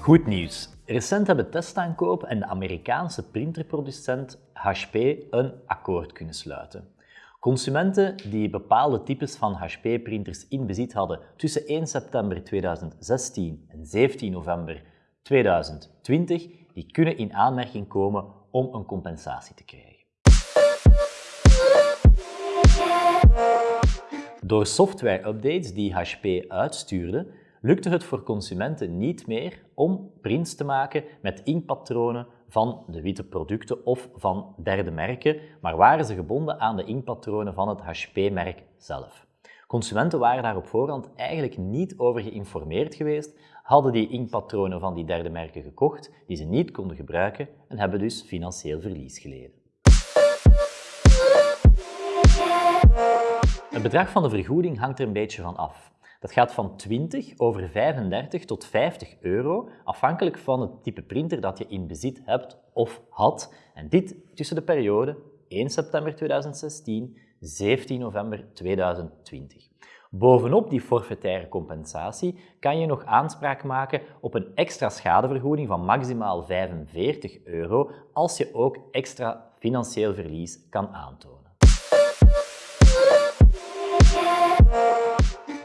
Goed nieuws. Recent hebben testaankoop en de Amerikaanse printerproducent HP een akkoord kunnen sluiten. Consumenten die bepaalde types van HP-printers in bezit hadden tussen 1 september 2016 en 17 november 2020, die kunnen in aanmerking komen om een compensatie te krijgen. Door software-updates die HP uitstuurde, lukte het voor consumenten niet meer om prints te maken met inkpatronen van de witte producten of van derde merken, maar waren ze gebonden aan de inkpatronen van het HP-merk zelf. Consumenten waren daar op voorhand eigenlijk niet over geïnformeerd geweest, hadden die inkpatronen van die derde merken gekocht, die ze niet konden gebruiken en hebben dus financieel verlies geleden. Het bedrag van de vergoeding hangt er een beetje van af. Dat gaat van 20 over 35 tot 50 euro, afhankelijk van het type printer dat je in bezit hebt of had. En dit tussen de periode 1 september 2016 17 november 2020. Bovenop die forfaitaire compensatie kan je nog aanspraak maken op een extra schadevergoeding van maximaal 45 euro als je ook extra financieel verlies kan aantonen.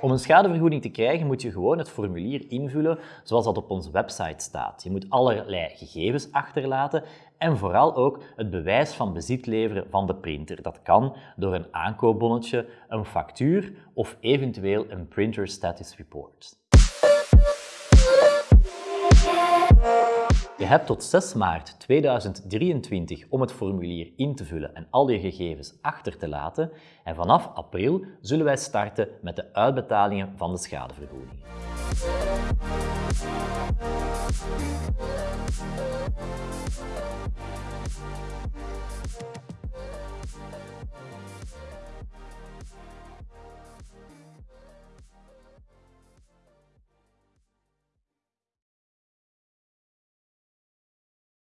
Om een schadevergoeding te krijgen moet je gewoon het formulier invullen zoals dat op onze website staat. Je moet allerlei gegevens achterlaten en vooral ook het bewijs van bezit leveren van de printer. Dat kan door een aankoopbonnetje, een factuur of eventueel een printer status report. Je hebt tot 6 maart 2023 om het formulier in te vullen en al je gegevens achter te laten en vanaf april zullen wij starten met de uitbetalingen van de schadevergoeding.